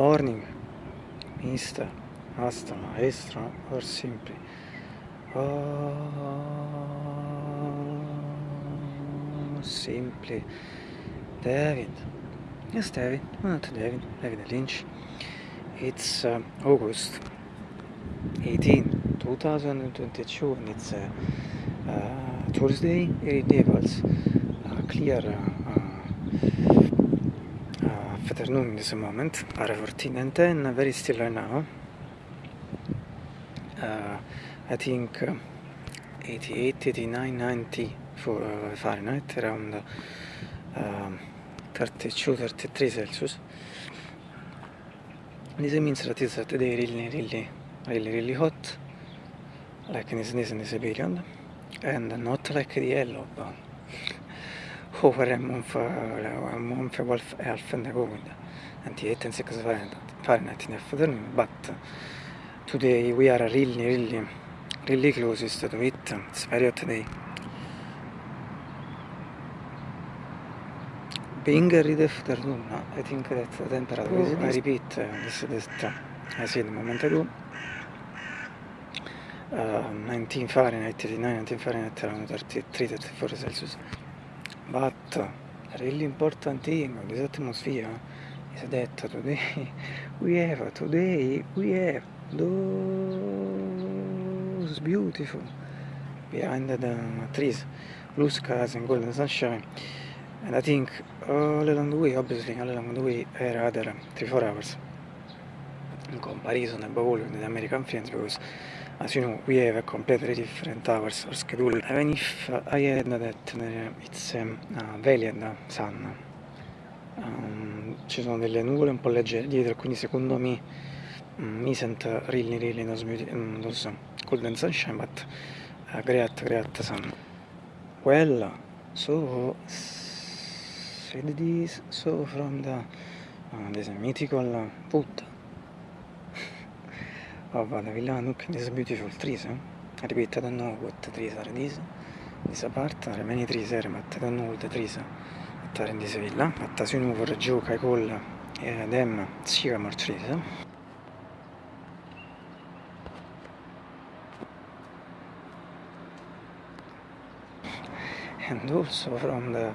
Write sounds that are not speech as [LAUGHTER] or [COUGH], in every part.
morning Mr. Astra Extra or Simply oh, Simply David. Yes David, ah, not David, David Lynch. It's uh, August 18, 2022 and it's uh, uh, Thursday, 8 levels, uh, clear uh, afternoon in this moment are 14 and 10 very still right now. Uh, I think uh, 88 89 90 for uh, Fahrenheit around uh, 32 33 Celsius. This means that it's today really really really really hot like in this, in this period and not like the yellow but half and ago with 98 and 6 Fahrenheit, Fahrenheit in afternoon but today we are really really really closest to it. It's very hot today being a read afternoon I think that the temperature oh, I repeat uh, this this I said a moment ago uh, 19 Fahrenheit 89 19 Fahrenheit around 33 34 Celsius but really important thing this atmosphere is that today we have today we have those beautiful behind the trees blue skies and golden sunshine. And I think all along the way obviously all along the way are other 3-4 hours in comparison above all with the American friends because as you know we have a completely different hours or schedule even if I had that it's um, uh, valiant sun um, ci sono delle nuvole un po' leggere dietro quindi secondo me um, isn't really really those, um, those golden sunshine but uh, great great sun. Well so so from the uh, this mythical put of the villa look this beautiful trees eh? I repeat I don't know what trees are these this apart there are many trees here but I don't know what the trees that are in this villa but as you know for joke I call uh, them sycamore trees eh? and also from the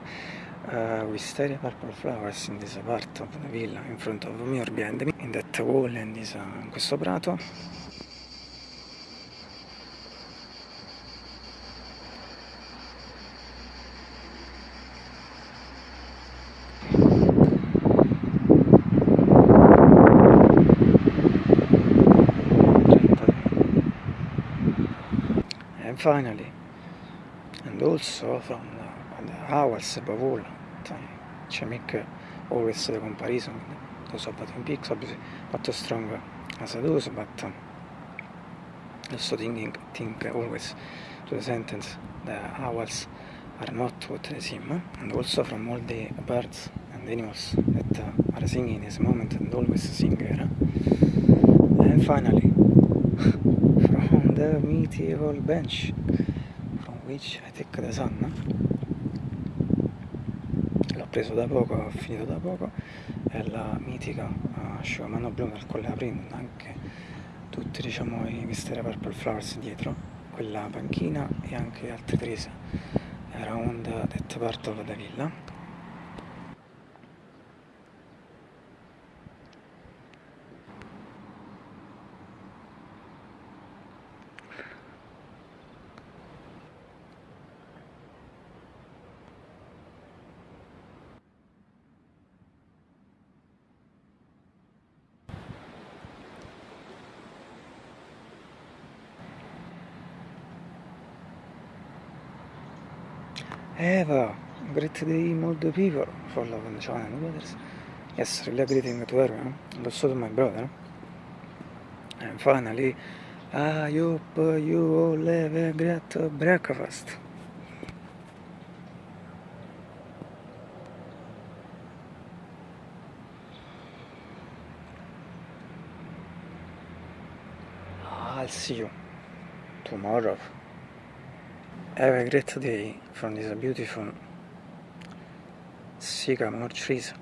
uh, wisteria purple flowers in this part of the villa in front of me or behind me in that wall and this, uh, in questo prato. And finally and also from the, the hours above all make always the comparison those of Twin Peaks obviously not as strong as those but also thinking think always to the sentence the owls are not what they seem and also from all the birds and animals that are singing in this moment and always sing here and finally [LAUGHS] from the medieval bench from which I take the sun preso da poco, ho finito da poco, è la mitica uh, asciugamano blu dal quale aprendo anche tutti diciamo i Misteri Purple Flowers dietro, quella panchina e anche altre trise around that part of the villa Eva, great day, the people for love and others. Yes, really greeting to everyone, and also to my brother. And finally, I hope you all have a great breakfast. I'll see you tomorrow. Have a great day from this beautiful sycamore trees.